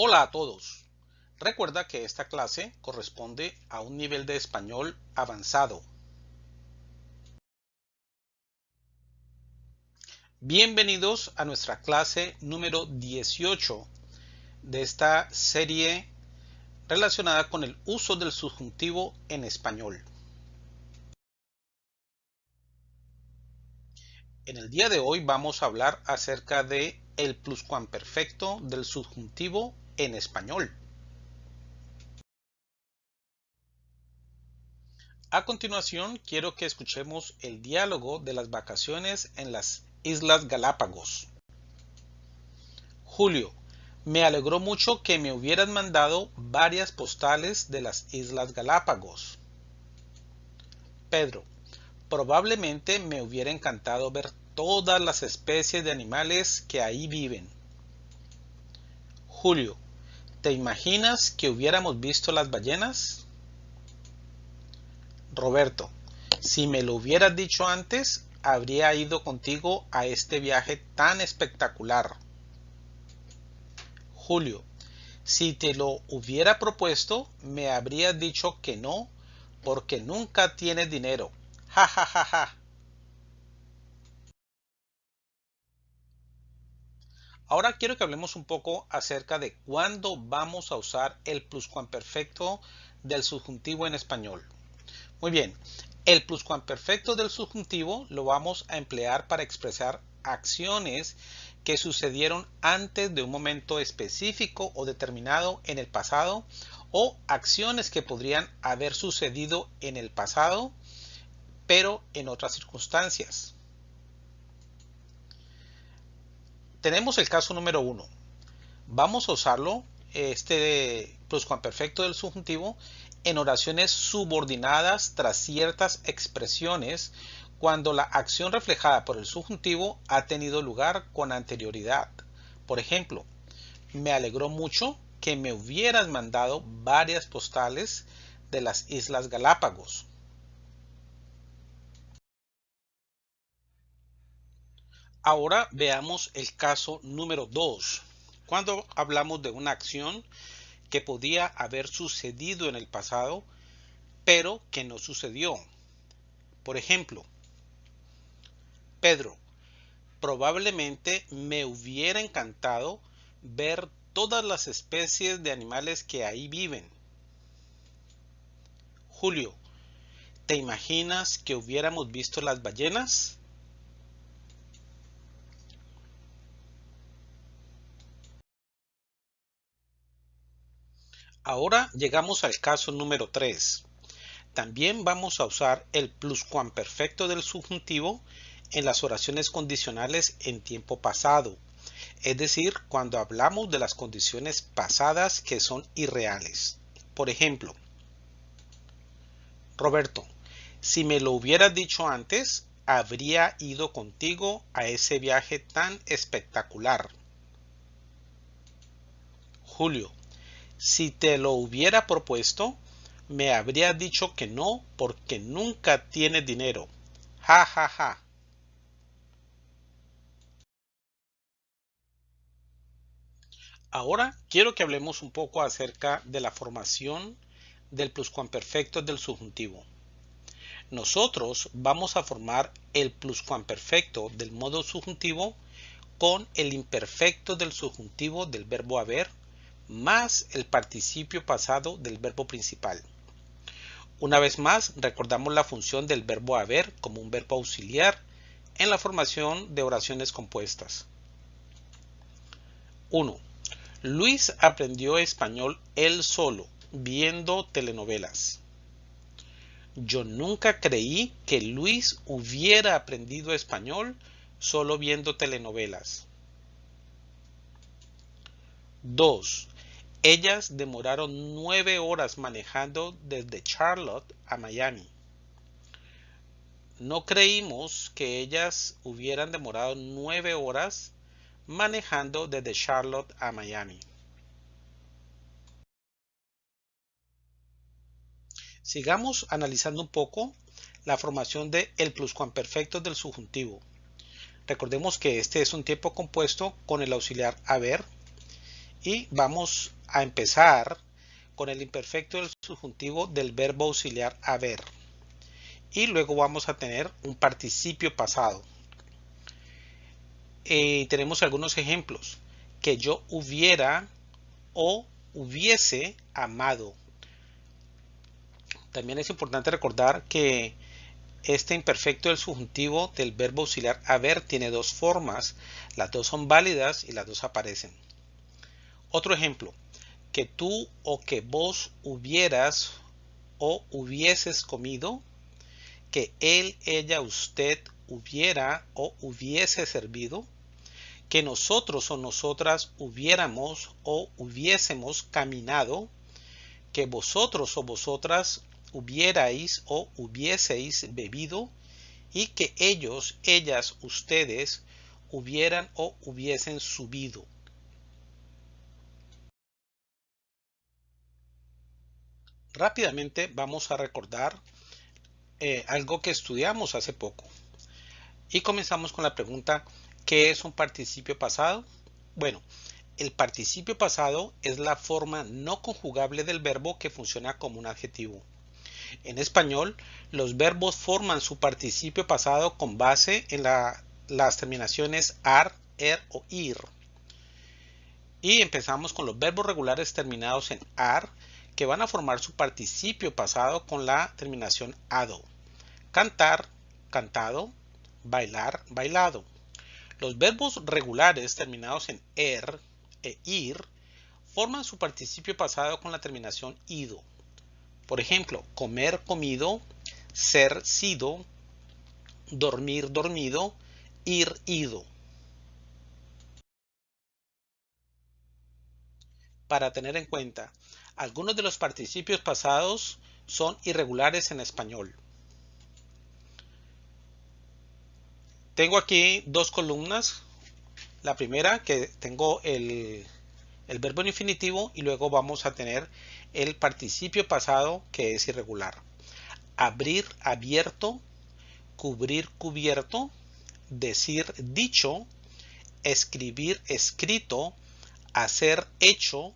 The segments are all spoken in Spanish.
Hola a todos. Recuerda que esta clase corresponde a un nivel de español avanzado. Bienvenidos a nuestra clase número 18 de esta serie relacionada con el uso del subjuntivo en español. En el día de hoy vamos a hablar acerca de el pluscuamperfecto del subjuntivo en español. A continuación, quiero que escuchemos el diálogo de las vacaciones en las Islas Galápagos. Julio, me alegró mucho que me hubieran mandado varias postales de las Islas Galápagos. Pedro, probablemente me hubiera encantado ver todas las especies de animales que ahí viven. Julio, ¿te imaginas que hubiéramos visto las ballenas? Roberto, si me lo hubieras dicho antes, habría ido contigo a este viaje tan espectacular. Julio, si te lo hubiera propuesto, me habrías dicho que no, porque nunca tienes dinero. Ja, ja, ja, ja. Ahora quiero que hablemos un poco acerca de cuándo vamos a usar el pluscuamperfecto del subjuntivo en español. Muy bien, el pluscuamperfecto del subjuntivo lo vamos a emplear para expresar acciones que sucedieron antes de un momento específico o determinado en el pasado o acciones que podrían haber sucedido en el pasado pero en otras circunstancias. Tenemos el caso número uno. Vamos a usarlo, este pluscuamperfecto del subjuntivo, en oraciones subordinadas tras ciertas expresiones cuando la acción reflejada por el subjuntivo ha tenido lugar con anterioridad. Por ejemplo, me alegró mucho que me hubieras mandado varias postales de las Islas Galápagos. Ahora veamos el caso número 2. Cuando hablamos de una acción que podía haber sucedido en el pasado, pero que no sucedió. Por ejemplo, Pedro, probablemente me hubiera encantado ver todas las especies de animales que ahí viven. Julio, ¿te imaginas que hubiéramos visto las ballenas? Ahora llegamos al caso número 3. También vamos a usar el pluscuamperfecto del subjuntivo en las oraciones condicionales en tiempo pasado, es decir, cuando hablamos de las condiciones pasadas que son irreales. Por ejemplo, Roberto, si me lo hubieras dicho antes, habría ido contigo a ese viaje tan espectacular. Julio, si te lo hubiera propuesto, me habrías dicho que no porque nunca tienes dinero. Ja, ja, ja. Ahora quiero que hablemos un poco acerca de la formación del pluscuamperfecto del subjuntivo. Nosotros vamos a formar el pluscuamperfecto del modo subjuntivo con el imperfecto del subjuntivo del verbo haber más el participio pasado del verbo principal. Una vez más, recordamos la función del verbo haber como un verbo auxiliar en la formación de oraciones compuestas. 1. Luis aprendió español él solo, viendo telenovelas. Yo nunca creí que Luis hubiera aprendido español solo viendo telenovelas. 2. Ellas demoraron nueve horas manejando desde Charlotte a Miami. No creímos que ellas hubieran demorado nueve horas manejando desde Charlotte a Miami. Sigamos analizando un poco la formación de el pluscuamperfecto del subjuntivo. Recordemos que este es un tiempo compuesto con el auxiliar haber Y vamos a empezar con el imperfecto del subjuntivo del verbo auxiliar haber. Y luego vamos a tener un participio pasado. Eh, tenemos algunos ejemplos. Que yo hubiera o hubiese amado. También es importante recordar que este imperfecto del subjuntivo del verbo auxiliar haber tiene dos formas. Las dos son válidas y las dos aparecen. Otro ejemplo. Que tú o que vos hubieras o hubieses comido. Que él, ella, usted hubiera o hubiese servido que nosotros o nosotras hubiéramos o hubiésemos caminado, que vosotros o vosotras hubierais o hubieseis bebido, y que ellos, ellas, ustedes hubieran o hubiesen subido. Rápidamente vamos a recordar eh, algo que estudiamos hace poco. Y comenzamos con la pregunta ¿Qué es un participio pasado? Bueno, el participio pasado es la forma no conjugable del verbo que funciona como un adjetivo. En español, los verbos forman su participio pasado con base en las terminaciones ar, er o ir. Y empezamos con los verbos regulares terminados en ar, que van a formar su participio pasado con la terminación ado. Cantar, cantado, bailar, bailado. Los verbos regulares terminados en er e ir forman su participio pasado con la terminación ido. Por ejemplo, comer comido, ser sido, dormir dormido, ir ido. Para tener en cuenta, algunos de los participios pasados son irregulares en español. Tengo aquí dos columnas. La primera que tengo el, verbo en infinitivo y luego vamos a tener el participio pasado que es irregular. Abrir, abierto, cubrir, cubierto, decir, dicho, escribir, escrito, hacer, hecho,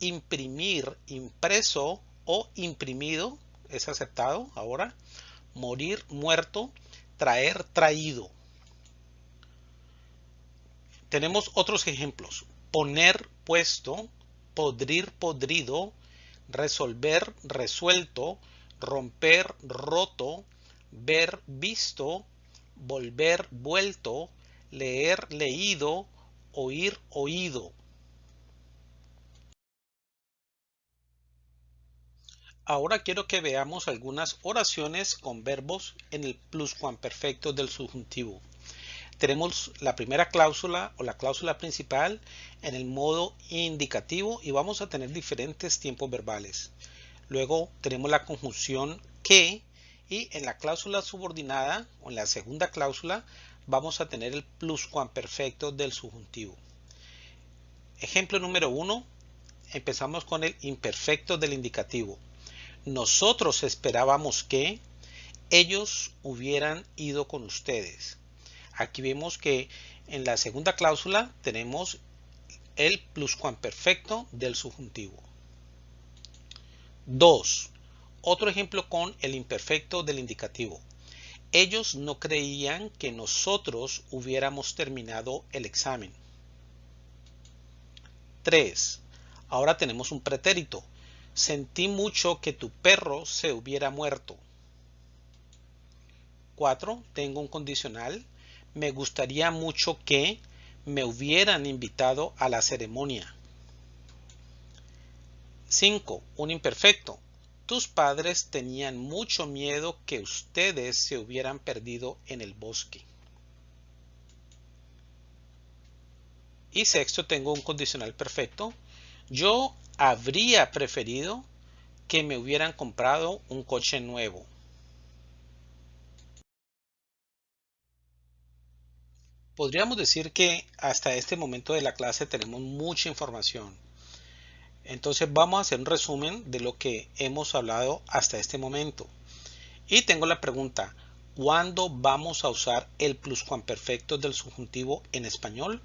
imprimir, impreso o imprimido, es aceptado ahora, morir, muerto, traer, traído. Tenemos otros ejemplos. Poner puesto, podrir podrido, resolver resuelto, romper roto, ver visto, volver vuelto, leer leído, oír oído. Ahora quiero que veamos algunas oraciones con verbos en el pluscuamperfecto del subjuntivo tenemos la primera cláusula o la cláusula principal en el modo indicativo y vamos a tener diferentes tiempos verbales. Luego tenemos la conjunción que y en la cláusula subordinada o en la segunda cláusula vamos a tener el pluscuamperfecto del subjuntivo. Ejemplo número uno, empezamos con el imperfecto del indicativo. Nosotros esperábamos que ellos hubieran ido con ustedes. Aquí vemos que en la segunda cláusula tenemos el pluscuamperfecto del subjuntivo. 2. Otro ejemplo con el imperfecto del indicativo. Ellos no creían que nosotros hubiéramos terminado el examen. 3. Ahora tenemos un pretérito. Sentí mucho que tu perro se hubiera muerto. 4. Tengo un condicional me gustaría mucho que me hubieran invitado a la ceremonia. 5. Un imperfecto. Tus padres tenían mucho miedo que ustedes se hubieran perdido en el bosque. Y sexto, tengo un condicional perfecto. Yo habría preferido que me hubieran comprado un coche nuevo. Podríamos decir que hasta este momento de la clase tenemos mucha información. Entonces vamos a hacer un resumen de lo que hemos hablado hasta este momento. Y tengo la pregunta, ¿cuándo vamos a usar el pluscuamperfecto del subjuntivo en español?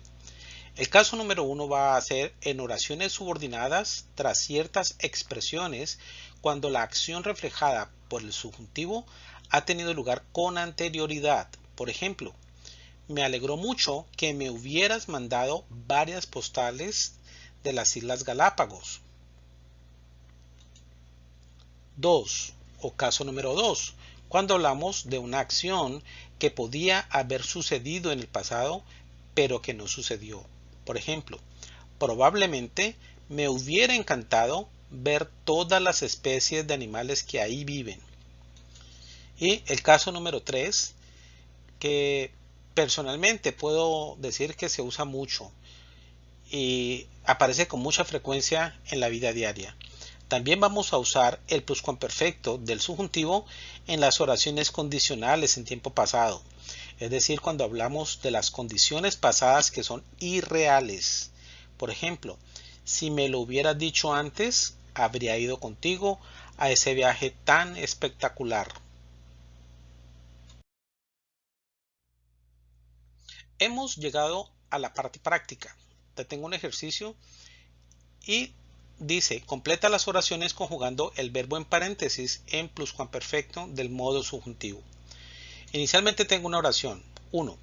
El caso número uno va a ser en oraciones subordinadas tras ciertas expresiones cuando la acción reflejada por el subjuntivo ha tenido lugar con anterioridad. Por ejemplo, me alegró mucho que me hubieras mandado varias postales de las Islas Galápagos. 2. O caso número 2. Cuando hablamos de una acción que podía haber sucedido en el pasado, pero que no sucedió. Por ejemplo, probablemente me hubiera encantado ver todas las especies de animales que ahí viven. Y el caso número 3, que personalmente puedo decir que se usa mucho y aparece con mucha frecuencia en la vida diaria. También vamos a usar el pluscuamperfecto del subjuntivo en las oraciones condicionales en tiempo pasado, es decir, cuando hablamos de las condiciones pasadas que son irreales. Por ejemplo, si me lo hubieras dicho antes, habría ido contigo a ese viaje tan espectacular. Hemos llegado a la parte práctica. Te tengo un ejercicio y dice, completa las oraciones conjugando el verbo en paréntesis en pluscuamperfecto del modo subjuntivo. Inicialmente tengo una oración. 1.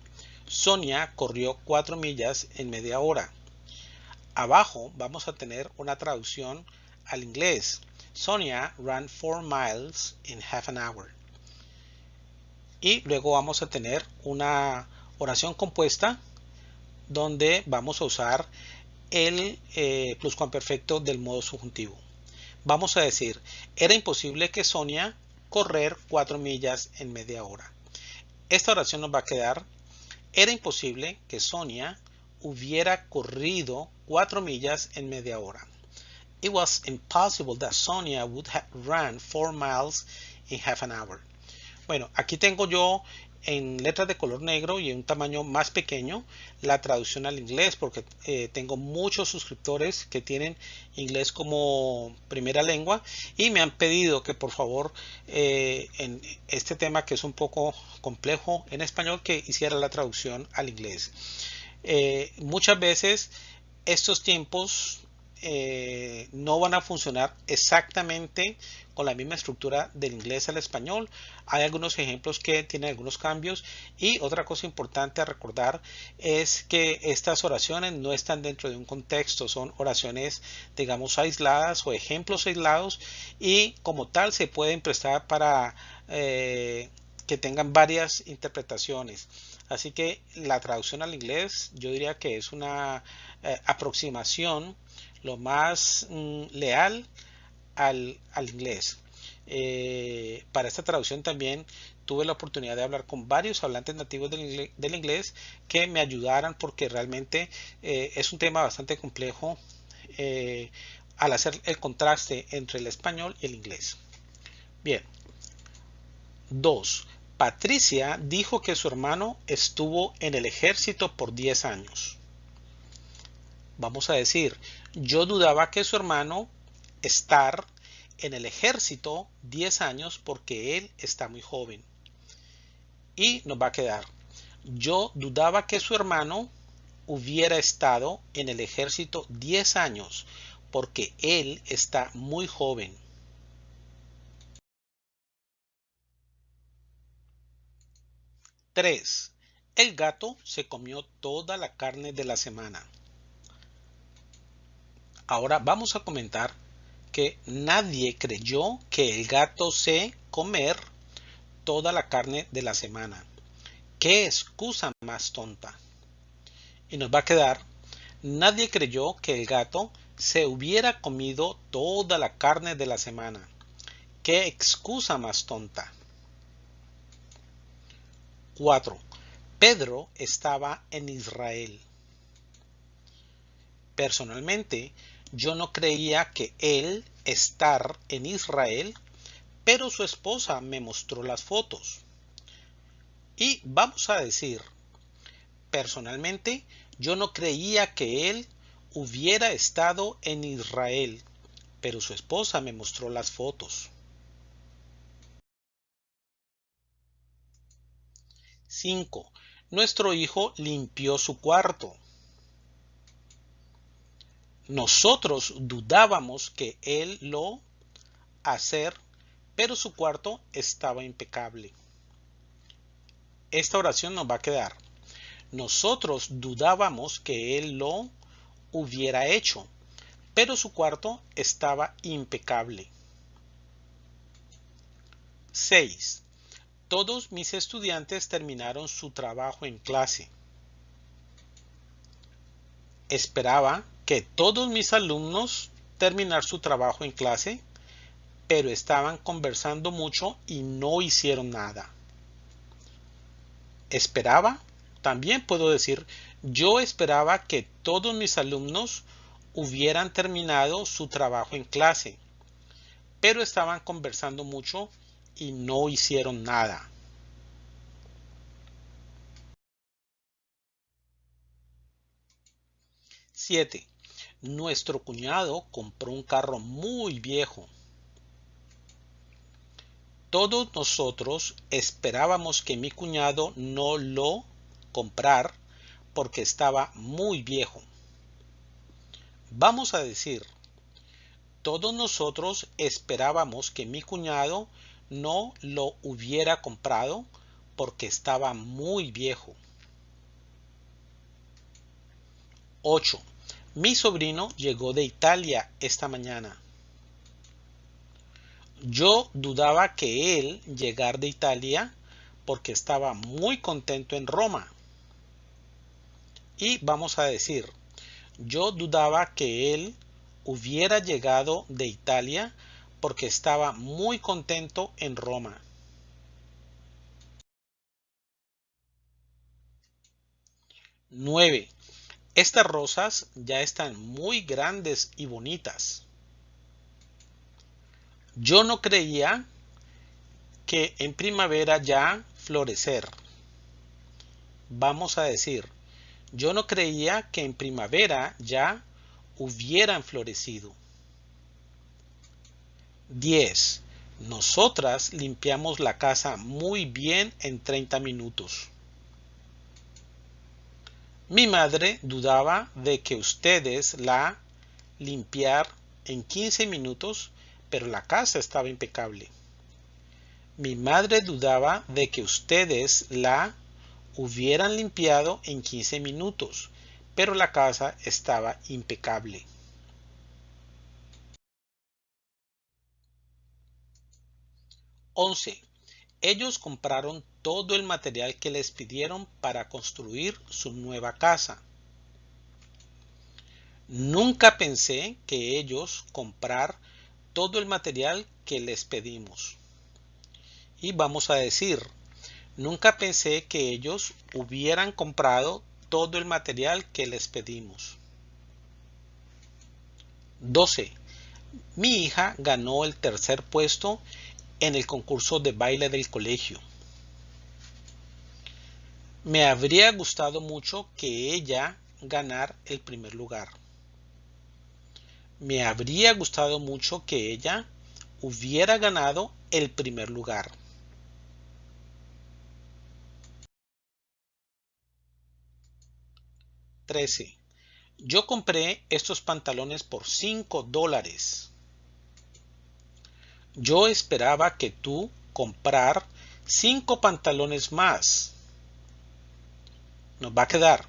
Sonia corrió 4 millas en media hora. Abajo vamos a tener una traducción al inglés. Sonia ran 4 miles in half an hour. Y luego vamos a tener una oración compuesta donde vamos a usar el eh, pluscuamperfecto del modo subjuntivo. Vamos a decir, era imposible que Sonia correr 4 millas en media hora. Esta oración nos va a quedar, era imposible que Sonia hubiera corrido 4 millas en media hora. It was impossible that Sonia would have run 4 miles in half an hour. Bueno, aquí tengo yo en letras de color negro y en un tamaño más pequeño la traducción al inglés porque eh, tengo muchos suscriptores que tienen inglés como primera lengua y me han pedido que por favor eh, en este tema que es un poco complejo en español que hiciera la traducción al inglés. Eh, muchas veces estos tiempos no van a funcionar exactamente la misma estructura del inglés al español. Hay algunos ejemplos que tienen algunos cambios y otra cosa importante a recordar es que estas oraciones no están dentro de un contexto, son oraciones digamos aisladas o ejemplos aislados y como tal se pueden prestar para eh, que tengan varias interpretaciones. Así que la traducción al inglés yo diría que es una eh, aproximación lo más mm, leal al, inglés. Eh, para esta traducción también tuve la oportunidad de hablar con varios hablantes nativos del inglés, que me ayudaran porque realmente eh, es un tema bastante complejo eh, al hacer el contraste entre el español y el inglés. Bien. 2. Patricia dijo que su hermano estuvo en el ejército por 10 años. Vamos a decir, yo dudaba que su hermano estar en el ejército 10 años porque él está muy joven. Y nos va a quedar. Yo dudaba que su hermano hubiera estado en el ejército 10 años porque él está muy joven. Tres. El gato se comió toda la carne de la semana. Ahora vamos a comentar nadie creyó que el gato se comer toda la carne de la semana. ¿Qué excusa más tonta? Y nos va a quedar, nadie creyó que el gato se hubiera comido toda la carne de la semana. ¿Qué excusa más tonta? 4. Pedro estaba en Israel. Personalmente, yo no creía que él estar en Israel, pero su esposa me mostró las fotos. Y vamos a decir, personalmente, yo no creía que él hubiera estado en Israel, pero su esposa me mostró las fotos. 5. Nuestro hijo limpió su cuarto. Nosotros dudábamos que él lo hacer, pero su cuarto estaba impecable. Esta oración nos va a quedar. Nosotros dudábamos que él lo hubiera hecho, pero su cuarto estaba impecable. 6. Todos mis estudiantes terminaron su trabajo en clase. Esperaba que todos mis alumnos terminar su trabajo en clase, pero estaban conversando mucho y no hicieron nada. Esperaba, también puedo decir, yo esperaba que todos mis alumnos hubieran terminado su trabajo en clase, pero estaban conversando mucho y no hicieron nada. Siete. Nuestro cuñado compró un carro muy viejo. Todos nosotros esperábamos que mi cuñado no lo comprar porque estaba muy viejo. Vamos a decir, todos nosotros esperábamos que mi cuñado no lo hubiera comprado porque estaba muy viejo. 8. Mi sobrino llegó de Italia esta mañana. Yo dudaba que él llegar de Italia porque estaba muy contento en Roma. Y vamos a decir, yo dudaba que él hubiera llegado de Italia porque estaba muy contento en Roma. 9. Estas rosas ya están muy grandes y bonitas. Yo no creía que en primavera ya florecer. Vamos a decir, yo no creía que en primavera ya hubieran florecido. 10. Nosotras limpiamos la casa muy bien en 30 minutos. Mi madre dudaba de que ustedes la limpiar en 15 minutos, pero la casa estaba impecable. Mi madre dudaba de que ustedes la hubieran limpiado en 15 minutos, pero la casa estaba impecable. 11. Ellos compraron todo el material que les pidieron para construir su nueva casa. Nunca pensé que ellos comprar todo el material que les pedimos. Y vamos a decir, nunca pensé que ellos hubieran comprado todo el material que les pedimos. 12. Mi hija ganó el tercer puesto en el concurso de baile del colegio. Me habría gustado mucho que ella ganar el primer lugar. Me habría gustado mucho que ella hubiera ganado el primer lugar. Trece. Yo compré estos pantalones por 5 dólares. Yo esperaba que tú comprar cinco pantalones más. Nos va a quedar.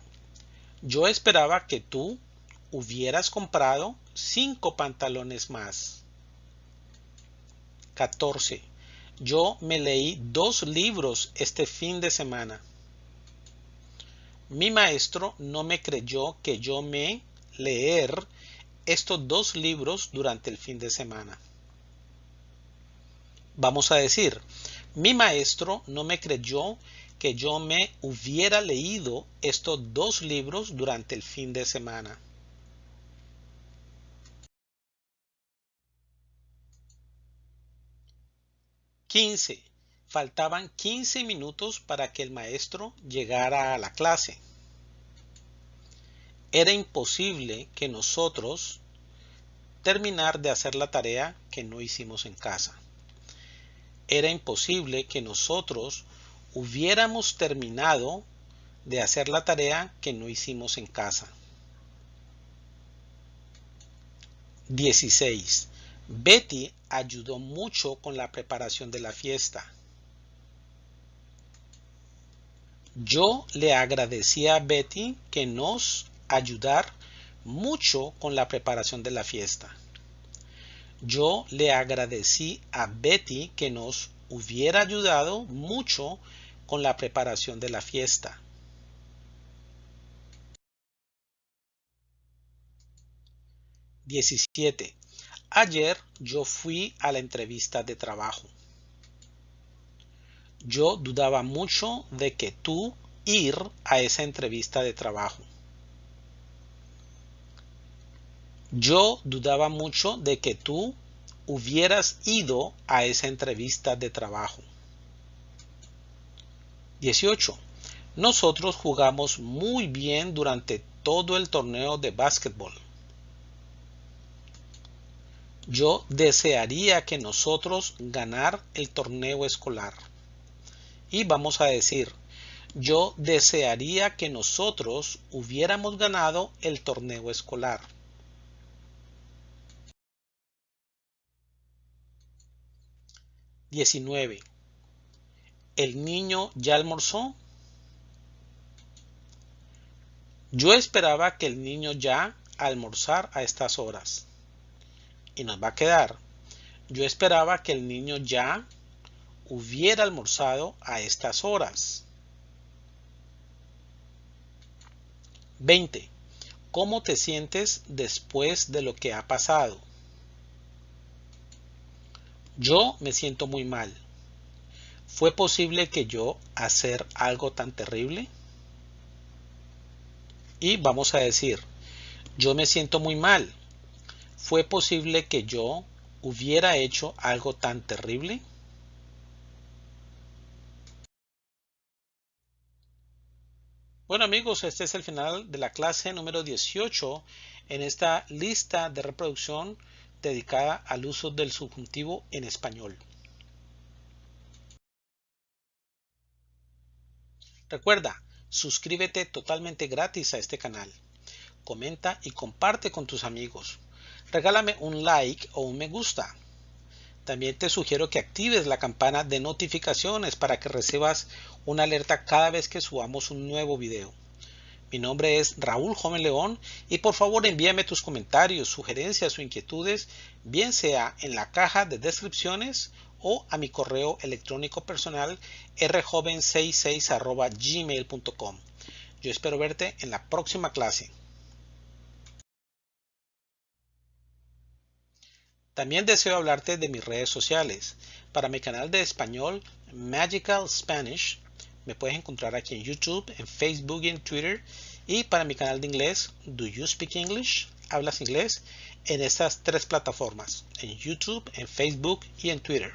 Yo esperaba que tú hubieras comprado cinco pantalones más. 14. Yo me leí dos libros este fin de semana. Mi maestro no me creyó que yo me leer estos dos libros durante el fin de semana. Vamos a decir, mi maestro no me creyó que yo me hubiera leído estos dos libros durante el fin de semana. Quince. Faltaban 15 minutos para que el maestro llegara a la clase. Era imposible que nosotros terminar de hacer la tarea que no hicimos en casa era imposible que nosotros hubiéramos terminado de hacer la tarea que no hicimos en casa. 16. Betty ayudó mucho con la preparación de la fiesta. Yo le agradecí a Betty que nos ayudar mucho con la preparación de la fiesta. Yo le agradecí a Betty que nos hubiera ayudado mucho con la preparación de la fiesta. 17. Ayer yo fui a la entrevista de trabajo. Yo dudaba mucho de que tú ir a esa entrevista de trabajo. Yo dudaba mucho de que tú hubieras ido a esa entrevista de trabajo. 18. Nosotros jugamos muy bien durante todo el torneo de básquetbol. Yo desearía que nosotros ganar el torneo escolar. Y vamos a decir, yo desearía que nosotros hubiéramos ganado el torneo escolar. 19. ¿El niño ya almorzó? Yo esperaba que el niño ya almorzar a estas horas. Y nos va a quedar. Yo esperaba que el niño ya hubiera almorzado a estas horas. 20. ¿Cómo te sientes después de lo que ha pasado? Yo me siento muy mal. ¿Fue posible que yo hacer algo tan terrible? Y vamos a decir, yo me siento muy mal. ¿Fue posible que yo hubiera hecho algo tan terrible? Bueno amigos, este es el final de la clase número 18 en esta lista de reproducción dedicada al uso del subjuntivo en español. Recuerda, suscríbete totalmente gratis a este canal. Comenta y comparte con tus amigos. Regálame un like o un me gusta. También te sugiero que actives la campana de notificaciones para que recibas una alerta cada vez que subamos un nuevo video. Mi nombre es Raúl Joven León y por favor envíame tus comentarios, sugerencias o inquietudes, bien sea en la caja de descripciones o a mi correo electrónico personal rjoven66 gmail.com. Yo espero verte en la próxima clase. También deseo hablarte de mis redes sociales. Para mi canal de español Magical Spanish me puedes encontrar aquí en YouTube, en Facebook y en Twitter. Y para mi canal de inglés, Do You Speak English? ¿Hablas inglés? En estas tres plataformas, en YouTube, en Facebook y en Twitter.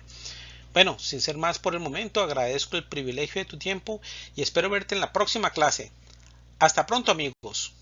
Bueno, sin ser más por el momento, agradezco el privilegio de tu tiempo y espero verte en la próxima clase. Hasta pronto amigos.